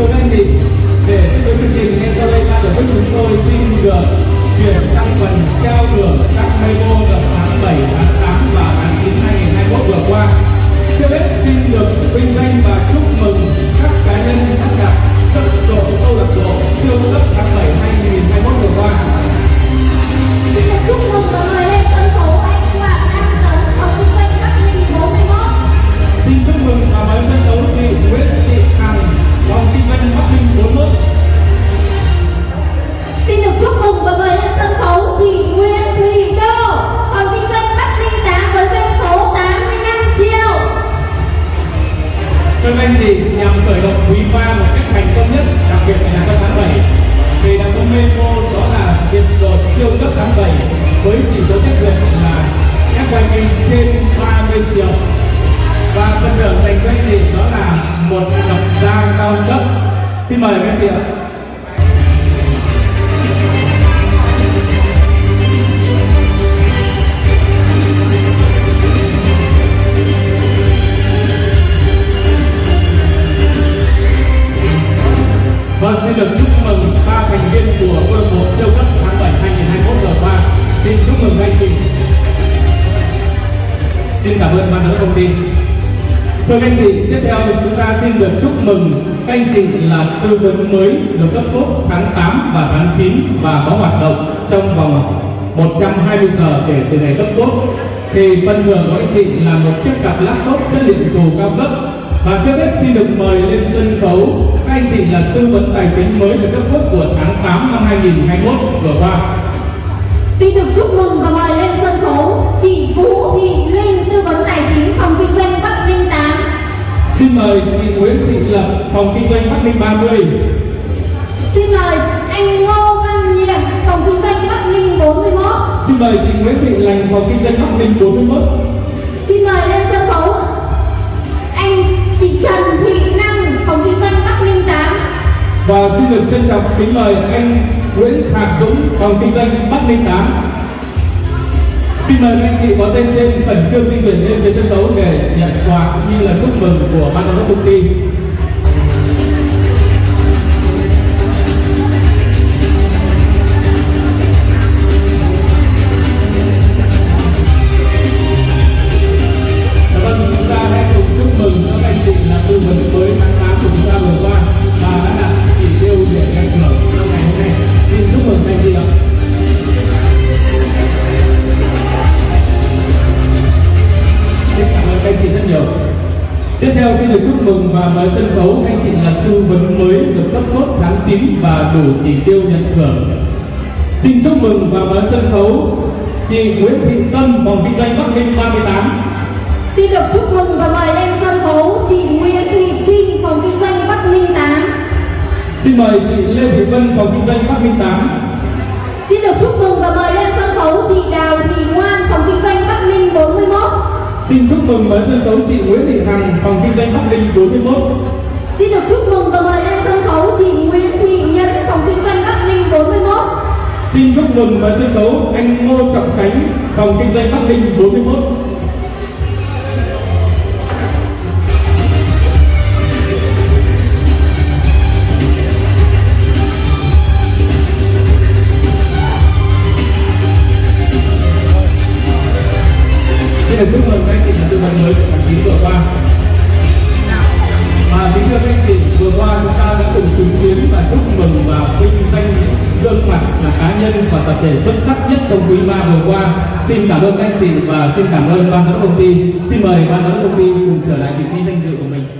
thưa các anh chị để tiếp tục chương trình ngay sau đây ban tổ chức chúng tôi xin được chuyển sang phần trao thưởng. các nhằm động quý ba một cách thành công nhất, đặc biệt là trong tháng 7, thì đã có memo đó là hiện giờ siêu cấp tháng 7 với chỉ số chất lượng là FYP trên 30 triệu và phần thưởng dành cho anh chị đó là một cặp da cao cấp. Xin mời các chị ạ. Xin cảm ơn ban giám đốc công ty. Thưa các anh chị, tiếp theo thì chúng ta xin được chúc mừng các anh chị là tư vấn mới được cấp tốt tháng 8 và tháng 9 và có hoạt động trong vòng 120 giờ kể từ ngày cấp tốt. Thì phần thưởng của anh chị là một chiếc cặp laptop chất liệu dù cao cấp và trước hết xin được mời lên sân khấu các anh chị là tư vấn tài chính mới được cấp tốt của tháng 8 năm 2021 vừa qua. Xin được chúc mừng mời chị Nguyễn Thị Lập, phòng kinh doanh Bắc Ninh 30. Xin mời anh Ngô Văn Nhiệm, phòng kinh doanh Bắc Ninh 41. Xin mời chị Nguyễn Thị Lành, phòng kinh doanh Bắc Ninh 41. Xin mời lên sân khấu anh chị Trần Thị Năng, phòng kinh doanh Bắc Ninh 8. Và xin được trân trọng kính mời anh Nguyễn Thạc Dũng, phòng kinh doanh Bắc Ninh 8. Xin mời các anh chị có tên trên, khẩn trương di chuyển lên phía sân khấu để nhận quà cũng như là chúc mừng của ban giám đốc công ty. Các anh chị rất nhiều. Tiếp theo xin được chúc mừng và mời sân khấu anh chị là tư vấn mới được cấp cốt tháng 9 và đủ chỉ tiêu nhận thưởng. Xin chúc mừng và mời sân khấu chị Nguyễn Thị Tâm, phòng kinh doanh Bắc Ninh 38. Xin được chúc mừng và mời lên sân khấu chị Nguyễn Thị Trinh, phòng kinh doanh Bắc Ninh 8. Xin mời chị Lê Thị Vân, phòng kinh doanh Bắc Ninh 8. Mừng với sân khấu chị Nguyễn Thị Hằng, phòng kinh doanh Bắc Ninh 41. Xin được chúc mừng và mời lên sân khấu chị Nguyễn Thị Nhẫn, phòng kinh doanh Bắc Ninh 41. Xin chúc mừng với sân khấu anh Ngô Trọng Khánh, phòng kinh doanh Bắc Ninh 41. Được chúc mừng các anh chị từ tư vấn mới của tháng 9 vừa qua. Và kính thưa các anh chị, vừa qua chúng ta đã cùng chứng kiến và chúc mừng và vinh danh gương mặt là cá nhân và tập thể xuất sắc nhất trong quý ba vừa qua. Xin cảm ơn các anh chị và xin cảm ơn ban giám đốc công ty. Xin mời ban giám đốc công ty cùng trở lại vị trí danh dự của mình.